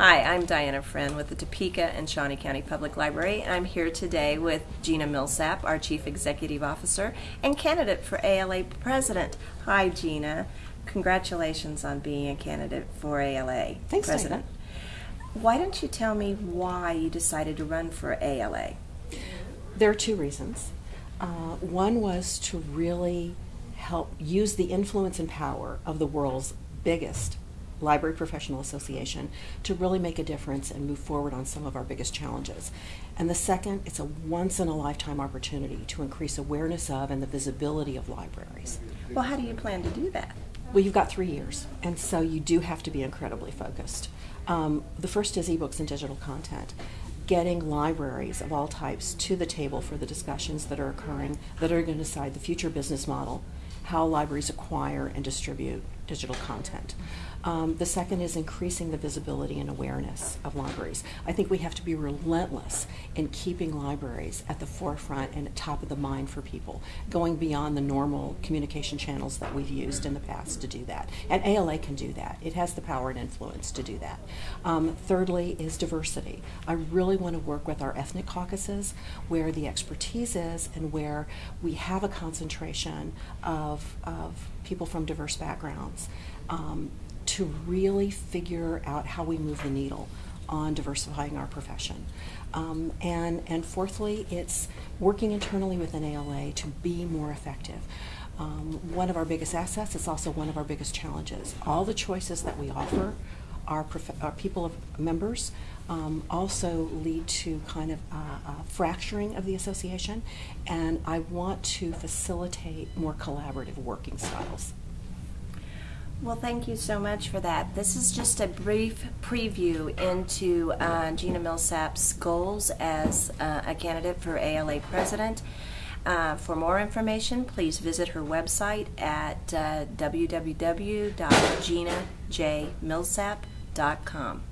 Hi, I'm Diana Friend with the Topeka and Shawnee County Public Library, and I'm here today with Gina Millsap, our Chief Executive Officer and candidate for ALA President. Hi, Gina. Congratulations on being a candidate for ALA Thanks, President. Why don't you tell me why you decided to run for ALA? There are two reasons. Uh, one was to really help use the influence and power of the world's biggest library professional association to really make a difference and move forward on some of our biggest challenges. And the second, it's a once in a lifetime opportunity to increase awareness of and the visibility of libraries. Well, how do you plan to do that? Well, you've got three years, and so you do have to be incredibly focused. Um, the first is ebooks and digital content. Getting libraries of all types to the table for the discussions that are occurring that are going to decide the future business model, how libraries acquire and distribute digital content. Um, the second is increasing the visibility and awareness of libraries. I think we have to be relentless in keeping libraries at the forefront and at top of the mind for people, going beyond the normal communication channels that we've used in the past to do that. And ALA can do that. It has the power and influence to do that. Um, thirdly is diversity. I really want to work with our ethnic caucuses where the expertise is and where we have a concentration of, of people from diverse backgrounds. Um, to really figure out how we move the needle on diversifying our profession. Um, and, and fourthly, it's working internally within ALA to be more effective. Um, one of our biggest assets is also one of our biggest challenges. All the choices that we offer our, our people of members um, also lead to kind of fracturing of the association, and I want to facilitate more collaborative working styles. Well, thank you so much for that. This is just a brief preview into uh, Gina Millsap's goals as uh, a candidate for ALA president. Uh, for more information, please visit her website at uh, www.ginajmillsap.com.